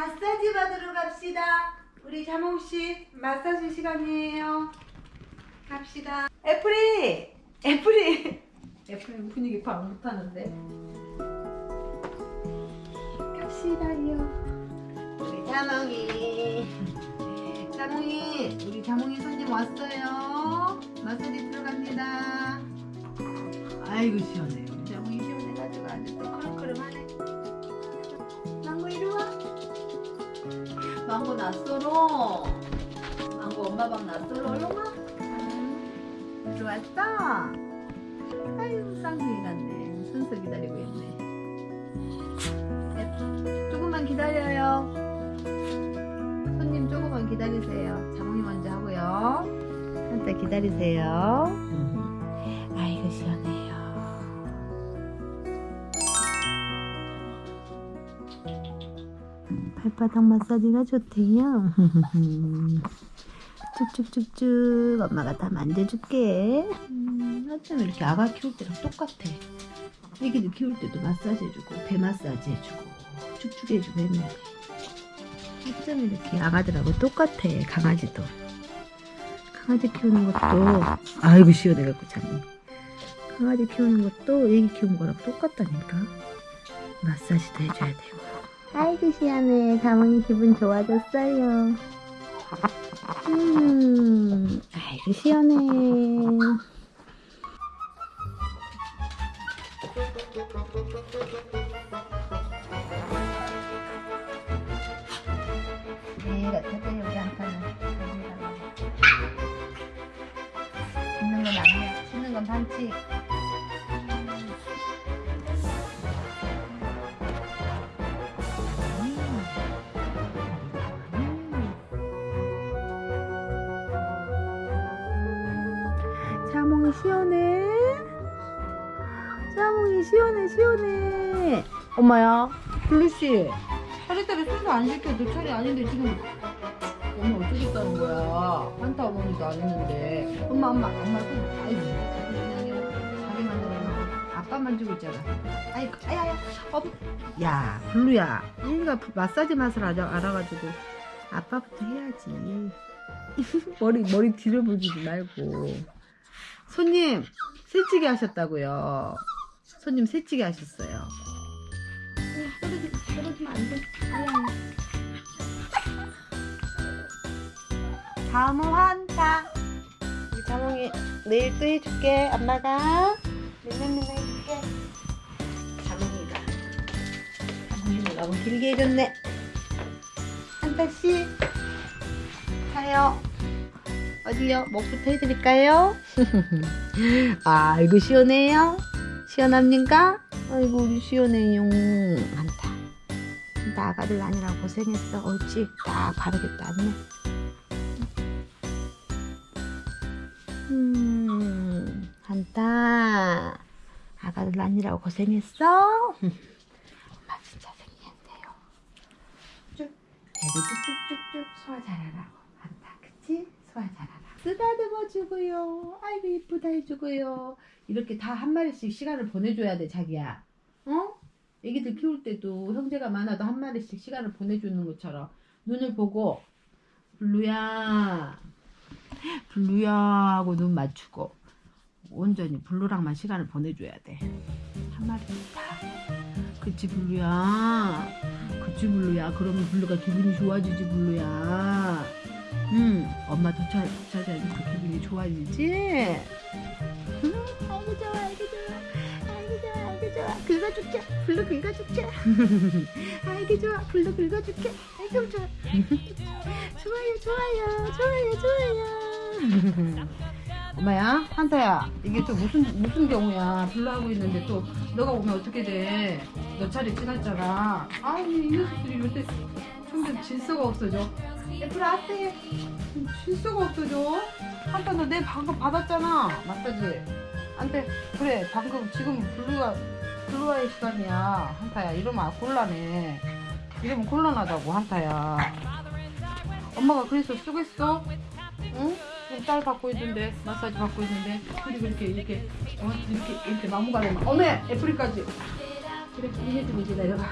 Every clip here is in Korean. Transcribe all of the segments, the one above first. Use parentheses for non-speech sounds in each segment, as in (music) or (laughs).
마사지 받으러 갑시다. 우리 자몽씨 마사지 시간이에요. 갑시다. 애플이! 애플이! (laughs) 애플이 분위기 파악 못하는데. 갑시다요. 우리 자몽이. 자몽이, 우리 자몽이 손님 왔어요. 마사지 들어갑니다. 아이고 시원해. 망고 낯설어. 망고 엄마 방 와. 응. 들어왔어? 아유 쌍둥이 같네. 순서 기다리고 있네. 네, 조금만 기다려요. 손님 조금만 기다리세요. 자몽이 먼저 하고요. 한때 기다리세요. 아이고 시원해 발바닥 마사지가 좋대요. (laughs) 쭉쭉쭉쭉 엄마가 다 만져줄게. 음, 어쩜 이렇게 아가 키울 때랑 똑같아. 애기들 키울 때도 마사지 해주고 배 마사지 해주고 축축 해주고 했는데 어쩜 이렇게 아가들하고 똑같아 강아지도. 강아지 키우는 것도 아이고 시원해갖고 참. 강아지 키우는 것도 애기 키우는 거랑 똑같다니까. 마사지도 해줘야 되고. 아이고 시원해. 다몽이 기분 좋아졌어요. 음, 아이고 시원해. 내가 타세요 우리 한판은. 씻는 건 아니야. 씻는 건 반칙. 자몽이 시원해. 자몽이 시원해, 시원해. 엄마야, 블루씨. 차례대로 순서 안. 너 차례 아닌데 지금. 엄마 어쩌겠다는 거야. 한타 어머니도 안 했는데. 엄마, 엄마, 엄마 손. 아이고. 자기 만 들어. 아빠만 주고 있잖아. 아이고, 아야야. 어, 야, 블루야. 얘가 마사지 맛을 알아, 알아가지고. 아빠부터 해야지. (laughs) 머리, 머리 뒤로 불지 말고. 손님 새치기 하셨다고요. 손님 새치기 하셨어요. 떨어지, 떨어지면 안 돼. 아야. 다음은 환타. 우리 자몽이 내일 또 해줄게. 엄마가 맨날 맨날 해줄게. 자몽이가 자몽이가 너무 길게 해줬네. 한타씨 가요. 어디요? 목부터 해드릴까요? (laughs) 아 이고 시원해요? 시원합니까? 아이고 우리 시원해요 한다 한다 아가들 아니라 고생했어 옳지 딱 바르게 땄네 음 한다 아가들 아니라고 고생했어? (laughs) 엄마 진짜 생리한대요 쭉 배도 쭉쭉쭉쭉 소화 잘하라고 한다 그치? 소화 잘하라 쓰다듬어 주고요. 아이고 이쁘다 해주고요. 이렇게 다 한 마리씩 시간을 보내줘야 돼 자기야. 어? 애기들 키울 때도 형제가 많아도 한 마리씩 시간을 보내주는 것처럼. 눈을 보고 블루야. 블루야 하고 눈 맞추고 온전히 블루랑만 시간을 보내줘야 돼한 마리씩 다 그치 블루야. 그치 블루야. 그러면 블루가 기분이 좋아지지 블루야. 응 엄마 도착, 도착하니까 기분이 좋아지지? 응? 아이고 좋아 아이고 좋아. 아이고 좋아 아이고 좋아. 긁어줄게. 블루 (laughs) 긁어줄게. 아이고 좋아. 블루 긁어줄게. 아이고 좋아. 좋아요 좋아요. 좋아요 좋아요. (laughs) 엄마야 한타야 이게 또 무슨 무슨 경우야? 블루 하고 있는데 또 너가 오면 어떻게 돼 너 차례 지났잖아. 아니 이 녀석들이 요새 점점 질서가 없어져 얘들아 앞에 질서가 없어져 한타 너내 방금 받았잖아. 마사지. 안돼. 그래 방금 지금 블루가 블루와의 시간이야. 한타야 이러면 곤란해. 이러면 곤란하다고 한타야. 엄마가 그래서 쓰겠어? 응? 지금 딸 받고 있는데 마사지 받고 있는데. 그리고 이렇게 이렇게 어, 이렇게 이렇게 나무 가려면 어메! 애플이까지. 그래 이제 좀 기다려봐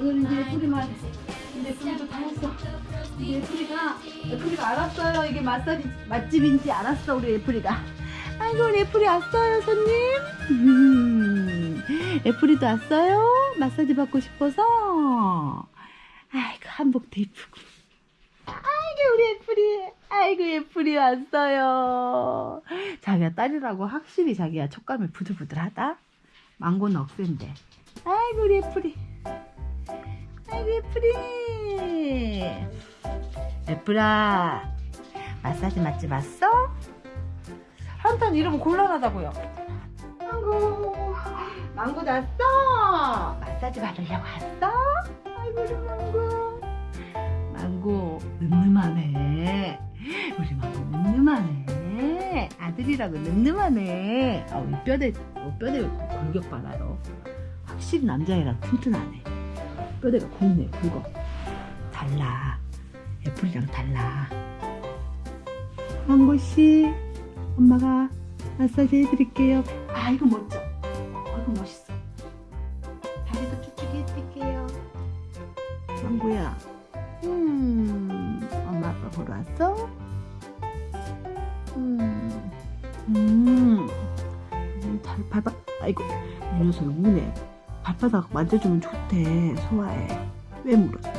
오늘 이제 애플이만 이제 애플이도 다 했어. 이제 애플이가 애플이가 알았어요. 이게 마사지 맛집인지 알았어 우리 애플이가. 아이고 우리 애플이 왔어요 손님. 음, 애플이도 왔어요. 마사지 받고 싶어서. 아이고 한복도 이쁘고. 아이고 우리 애플이. 아이고 애플이 왔어요. 자기야 딸이라고 확실히 자기야 촉감이 부들부들하다. 망고는 억센데. 아이고 우리 애플이. 아이고 애플이. 애플아. 마사지 맛집 왔어? 한탄 이러면 곤란하다고요. 망고. 망고 났어. 마사지 받으려고 왔어? 아이고 우리 망고. 망고 늠름하네. 우리 망고 늠름하네. 아들이라고 늠름하네. 아, 이 뼈대, 어, 뼈대 골격 봐라요. 확실히 남자애랑 튼튼하네. 뼈대가 굵네, 굵어. 달라. 애플이랑 달라. 망고씨, 엄마가 마사지 해드릴게요. 아, 이거 멋져. 아, 이거 멋있어. 다리도 쭉쭉 해드릴게요. 망고야. 음, 엄마 아빠 보러 왔어? 음, 음, 음, 잘 밟아. 아이고, 이 녀석 우네. 발바닥 만져주면 좋대. 소화해. 왜 물었어?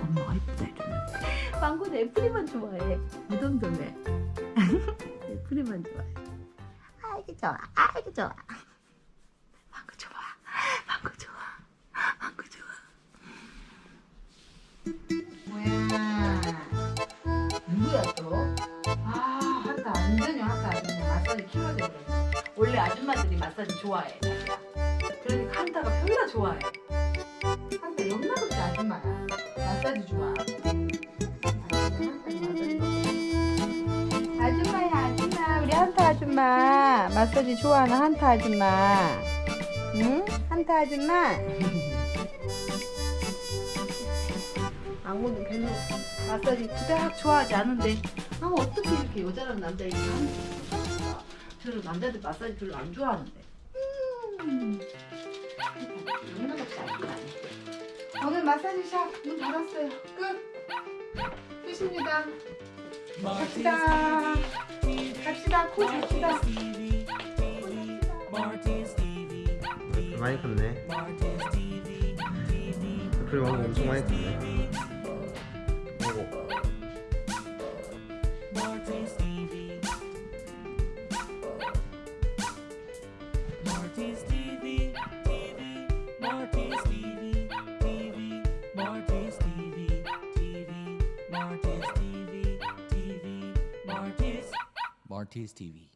엄마가 이쁘다 해주는. 망고는 애플이만 좋아해. 무덤덤해. (laughs) 애플이만 좋아해. 아이고 좋아. 아이고 좋아. 망고 좋아. 망고 좋아. 망고 좋아. 뭐야? 누구야 또? 아, 한타 완전히 한타 아줌마 마사지 키워야 돼. 원래 아줌마들이 마사지 좋아해. 그러니까 한타가 별로 좋아해. 한타 영락없이 아줌마야. 마사지 좋아. 아줌마야 아줌마 우리 한타 아줌마 마사지 좋아하는 한타 아줌마 응? 한타 아줌마 망고는 별로 마사지 그닥 좋아하지 않은데 아 어떻게 이렇게 여자랑 남자 이렇게 하는지. 저는 남자들 마사지 별로 안 좋아하는데 음. 영락없이 아줌마네 오늘 마사지샵 문 닫았어요. 끝. 끝입니다. 갑시다. 갑시다. 코 잡시다. 많이 컸네. 애플이 망고 엄청 많이 컸네. his TV.